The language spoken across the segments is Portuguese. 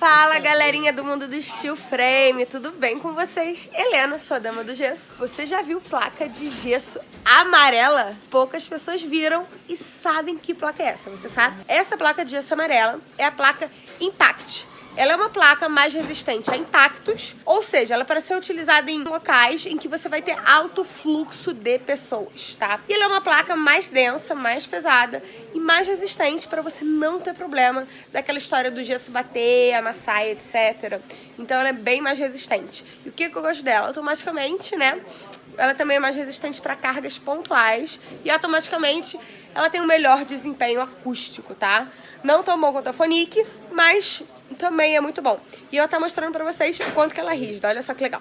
Fala galerinha do mundo do steel frame, tudo bem com vocês? Helena, sua dama do gesso. Você já viu placa de gesso amarela? Poucas pessoas viram e sabem que placa é essa, você sabe? Essa placa de gesso amarela é a placa Impact. Ela é uma placa mais resistente a impactos, ou seja, ela é para ser utilizada em locais em que você vai ter alto fluxo de pessoas, tá? E ela é uma placa mais densa, mais pesada e mais resistente para você não ter problema daquela história do gesso bater, amassar, etc. Então ela é bem mais resistente. E o que, que eu gosto dela? Automaticamente, né? Ela também é mais resistente para cargas pontuais e automaticamente ela tem um melhor desempenho acústico, tá? Não tão bom quanto a Fonic, mas também é muito bom. E eu estar mostrando pra vocês o quanto que ela é rígida, olha só que legal.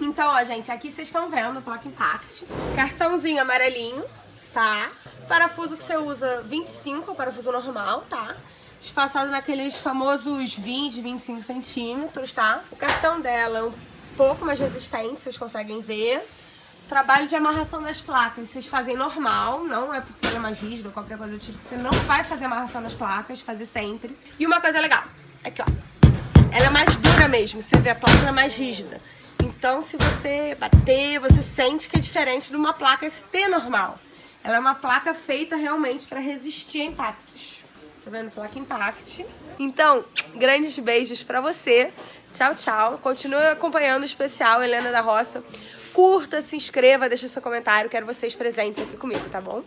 Então, ó, gente, aqui vocês estão vendo a placa Impact. Cartãozinho amarelinho, tá? Parafuso que você usa 25, parafuso normal, tá? Espaçado naqueles famosos 20, 25 centímetros, tá? O cartão dela é um pouco mais resistente, vocês conseguem ver. Trabalho de amarração das placas, vocês fazem normal, não é porque ela é mais rígida ou qualquer coisa do tipo. Você não vai fazer amarração nas placas, fazer sempre. E uma coisa legal, Aqui, ó. Ela é mais dura mesmo, você vê, a placa é mais rígida. Então, se você bater, você sente que é diferente de uma placa ST normal. Ela é uma placa feita realmente para resistir a impactos. Tá vendo? Placa Impact. Então, grandes beijos pra você. Tchau, tchau. Continue acompanhando o especial Helena da Roça. Curta, se inscreva, deixe seu comentário. Quero vocês presentes aqui comigo, tá bom?